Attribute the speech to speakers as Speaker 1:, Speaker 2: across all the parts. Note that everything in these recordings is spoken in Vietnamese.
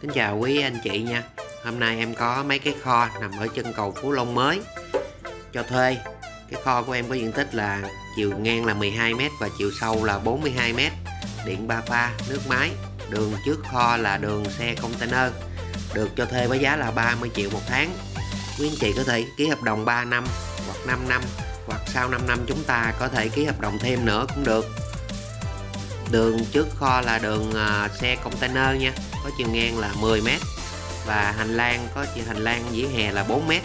Speaker 1: Kính chào quý anh chị nha. Hôm nay em có mấy cái kho nằm ở chân cầu Phú Long mới Cho thuê. Cái kho của em có diện tích là chiều ngang là 12m và chiều sâu là 42m Điện 3 pha, nước máy. Đường trước kho là đường xe container. Được cho thuê với giá là 30 triệu một tháng. Quý anh chị có thể ký hợp đồng 3 năm hoặc 5 năm Hoặc sau 5 năm chúng ta có thể ký hợp đồng thêm nữa cũng được đường trước kho là đường à, xe container nha. Có chiều ngang là 10m và hành lang có chiều hành lang vỉa hè là 4m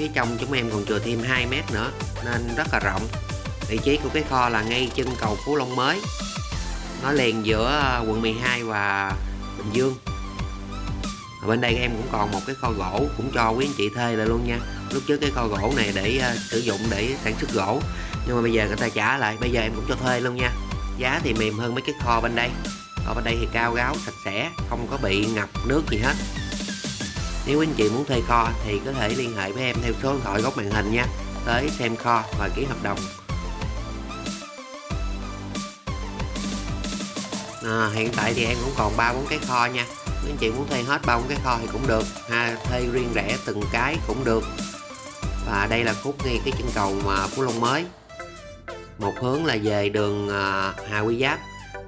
Speaker 1: phía trong chúng em còn chừa thêm 2m nữa nên rất là rộng. Vị trí của cái kho là ngay chân cầu Phú Long mới. Nó liền giữa à, quận 12 và Bình Dương. Ở bên đây em cũng còn một cái kho gỗ cũng cho quý anh chị thuê lại luôn nha. Lúc trước cái kho gỗ này để uh, sử dụng để sản xuất gỗ nhưng mà bây giờ người ta trả lại bây giờ em cũng cho thuê luôn nha giá thì mềm hơn mấy cái kho bên đây. Kho bên đây thì cao gáo sạch sẽ không có bị ngập nước gì hết. Nếu anh chị muốn thuê kho thì có thể liên hệ với em theo số điện thoại góc màn hình nha. Tới xem kho và ký hợp đồng. À, hiện tại thì em cũng còn ba bốn cái kho nha. Nếu anh chị muốn thuê hết ba bốn cái kho thì cũng được. Ha thuê riêng rẻ từng cái cũng được. Và đây là khúc ngay cái chân cầu mà Phú Long mới một hướng là về đường à, Hà Quy Giáp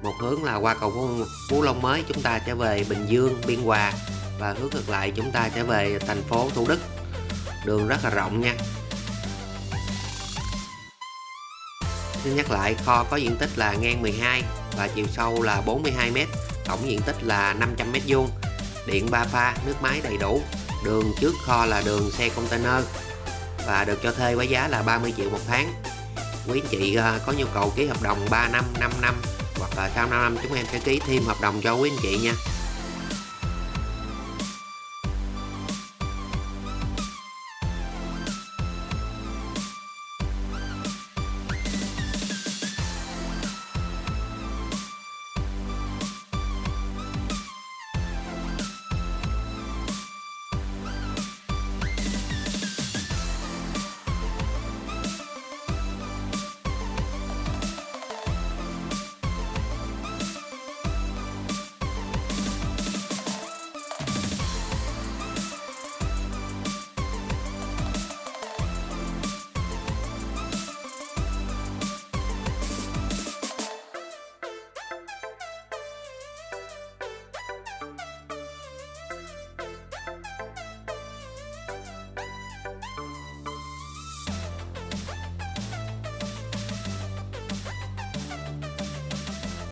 Speaker 1: một hướng là qua cầu Phú, Phú Long mới chúng ta sẽ về Bình Dương Biên Hòa và hướng ngược lại chúng ta sẽ về thành phố Thủ Đức. Đường rất là rộng nha. Xin nhắc lại kho có diện tích là ngang 12 và chiều sâu là 42m tổng diện tích là 500m2, điện 3 pha nước máy đầy đủ. Đường trước kho là đường xe container và được cho thuê với giá là 30 triệu một tháng quý anh chị à, có nhu cầu ký hợp đồng 3 năm 5 năm hoặc là sau 5 năm chúng em sẽ ký thêm hợp đồng cho quý anh chị nha.